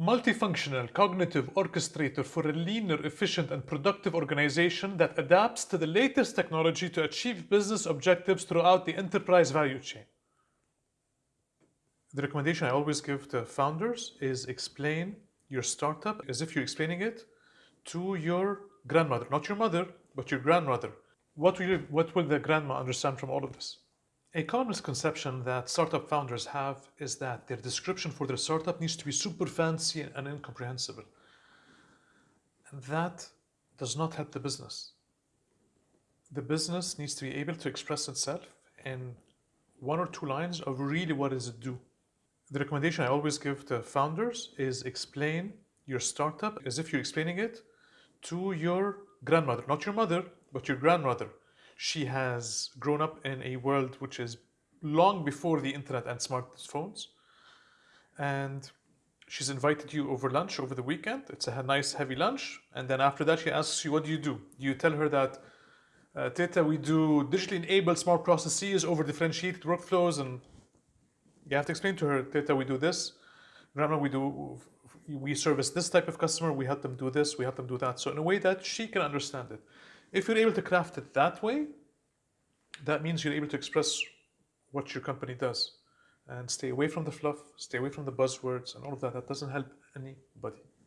multifunctional cognitive orchestrator for a leaner, efficient, and productive organization that adapts to the latest technology to achieve business objectives throughout the enterprise value chain. The recommendation I always give to founders is explain your startup as if you're explaining it to your grandmother, not your mother, but your grandmother. What will, you, what will the grandma understand from all of this? A common misconception that startup founders have is that their description for their startup needs to be super fancy and incomprehensible. And that does not help the business. The business needs to be able to express itself in one or two lines of really what does it do. The recommendation I always give to founders is explain your startup as if you're explaining it to your grandmother, not your mother, but your grandmother she has grown up in a world which is long before the internet and smartphones. And she's invited you over lunch over the weekend. It's a nice heavy lunch. And then after that, she asks you, what do you do? You tell her that, uh, Teta, we do digitally enabled smart processes over differentiated workflows. And you have to explain to her, Teta, we do this. Grandma, we do, we service this type of customer. We help them do this. We help them do that. So in a way that she can understand it. If you're able to craft it that way, that means you're able to express what your company does and stay away from the fluff, stay away from the buzzwords and all of that. That doesn't help anybody.